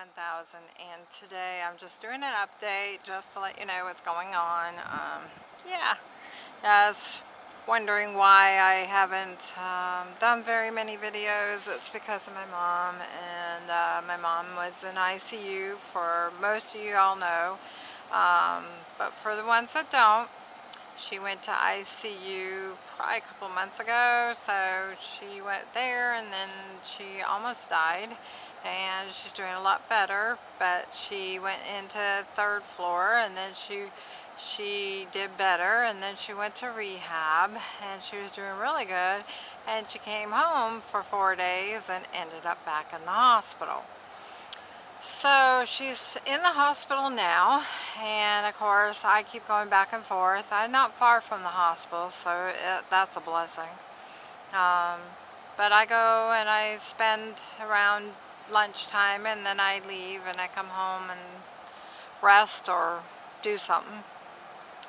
Monkey 1000 and today I'm just doing an update just to let you know what's going on. Um, yeah, I was wondering why I haven't um, done very many videos. It's because of my mom and uh, my mom was in ICU for most of you all know. Um, but for the ones that don't, she went to ICU probably a couple months ago, so she went there and then she almost died and she's doing a lot better, but she went into third floor and then she she did better and then she went to rehab and she was doing really good and she came home for four days and ended up back in the hospital. So she's in the hospital now and of course I keep going back and forth. I'm not far from the hospital so it, that's a blessing. Um, but I go and I spend around lunchtime and then I leave and I come home and rest or do something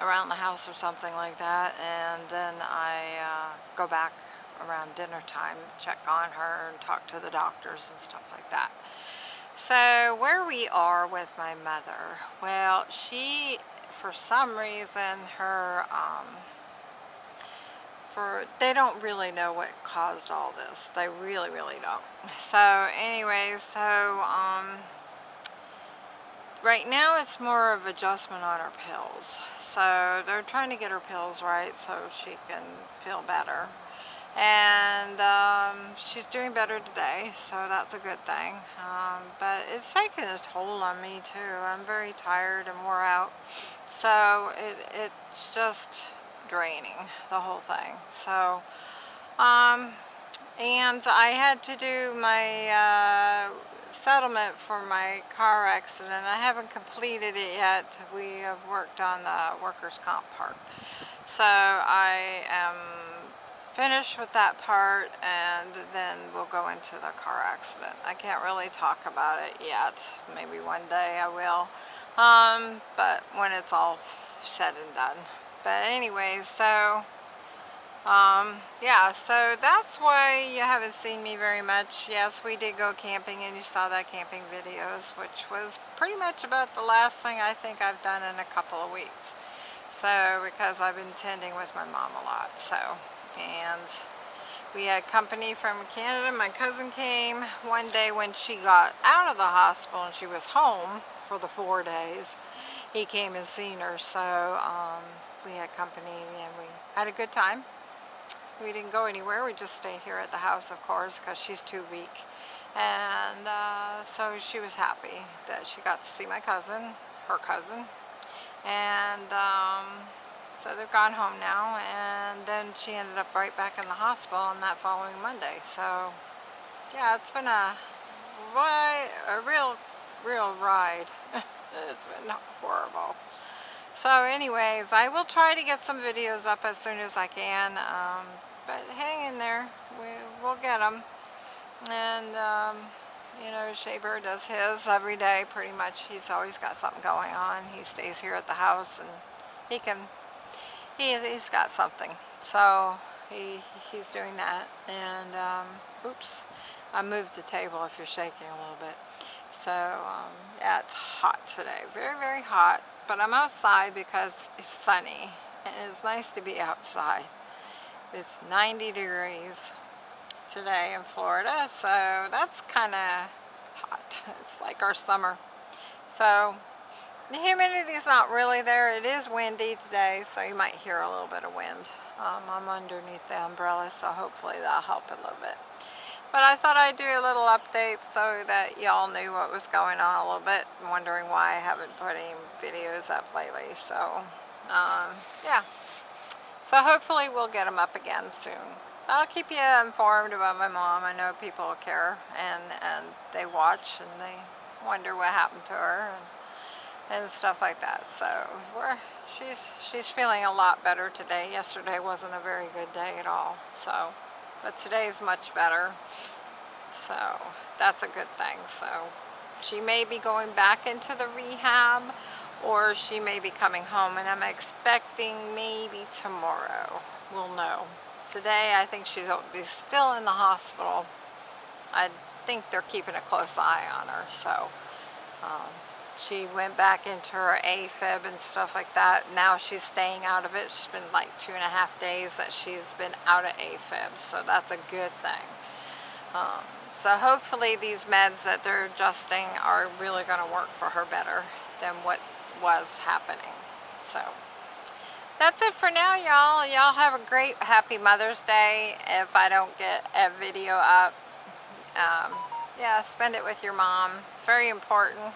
around the house or something like that and then I uh, go back around dinner time check on her and talk to the doctors and stuff like that. So where we are with my mother, well, she, for some reason, her, um, for, they don't really know what caused all this. They really, really don't. So anyway, so, um, right now it's more of adjustment on her pills. So they're trying to get her pills right so she can feel better and um, she's doing better today so that's a good thing. Um, but it's taking a toll on me too. I'm very tired and wore out. So it, it's just draining the whole thing. So um, and I had to do my uh, settlement for my car accident. I haven't completed it yet. We have worked on the workers comp part. So I am finish with that part and then we'll go into the car accident. I can't really talk about it yet. Maybe one day I will. Um, but when it's all said and done. But anyway, so um, yeah, so that's why you haven't seen me very much. Yes, we did go camping and you saw that camping videos, which was pretty much about the last thing I think I've done in a couple of weeks. So, because I've been tending with my mom a lot, so and we had company from Canada. My cousin came one day when she got out of the hospital and she was home for the four days. He came and seen her, so um, we had company and we had a good time. We didn't go anywhere, we just stayed here at the house, of course, because she's too weak. And uh, so she was happy that she got to see my cousin, her cousin. And um, so they've gone home now and then she ended up right back in the hospital on that following Monday. So yeah, it's been a, a real, real ride. it's been horrible. So anyways, I will try to get some videos up as soon as I can. Um, but hang in there. We, we'll get them. And, um, you know, Shaver does his every day pretty much. He's always got something going on. He stays here at the house and he can he, he's got something. So he, he's doing that. And, um, oops, I moved the table if you're shaking a little bit. So, um, yeah, it's hot today. Very, very hot. But I'm outside because it's sunny. And it's nice to be outside. It's 90 degrees today in Florida. So that's kind of hot. It's like our summer. So the humidity is not really there. It is windy today, so you might hear a little bit of wind. Um, I'm underneath the umbrella, so hopefully that'll help a little bit. But I thought I'd do a little update so that y'all knew what was going on a little bit, wondering why I haven't put any videos up lately. So, um, yeah. So hopefully we'll get them up again soon. I'll keep you informed about my mom. I know people care and, and they watch and they wonder what happened to her. And, stuff like that. So we're, she's, she's feeling a lot better today. Yesterday wasn't a very good day at all. So, but today is much better. So that's a good thing. So she may be going back into the rehab or she may be coming home and I'm expecting maybe tomorrow. We'll know. Today I think she's still in the hospital. I think they're keeping a close eye on her. So um, she went back into her AFib and stuff like that. Now she's staying out of it. It's been like two and a half days that she's been out of AFib. So that's a good thing. Um, so hopefully these meds that they're adjusting are really going to work for her better than what was happening. So that's it for now, y'all. Y'all have a great, happy Mother's Day. If I don't get a video up, um, yeah, spend it with your mom. It's very important.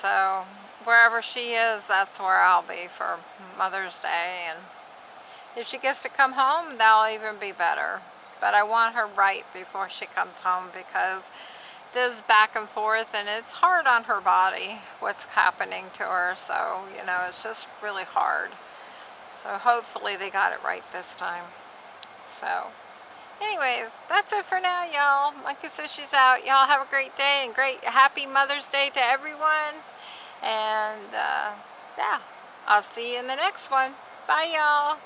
So wherever she is, that's where I'll be for Mother's Day. And if she gets to come home, that'll even be better. But I want her right before she comes home because this back and forth and it's hard on her body what's happening to her so you know it's just really hard so hopefully they got it right this time so anyways that's it for now y'all. Monkey says she's out. Y'all have a great day and great happy mother's day to everyone. And uh, yeah i'll see you in the next one. Bye y'all